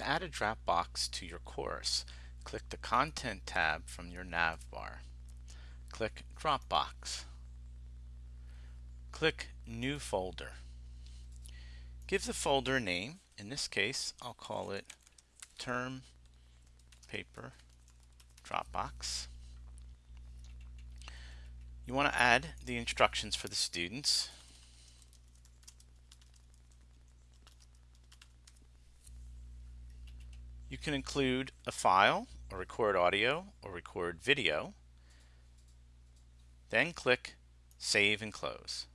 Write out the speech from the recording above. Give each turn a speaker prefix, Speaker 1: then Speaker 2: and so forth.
Speaker 1: To add a Dropbox to your course, click the Content tab from your nav bar. Click Dropbox. Click New Folder. Give the folder a name. In this case, I'll call it Term Paper Dropbox. You want to add the instructions for the students. You can include a file, or record audio, or record video. Then click Save and Close.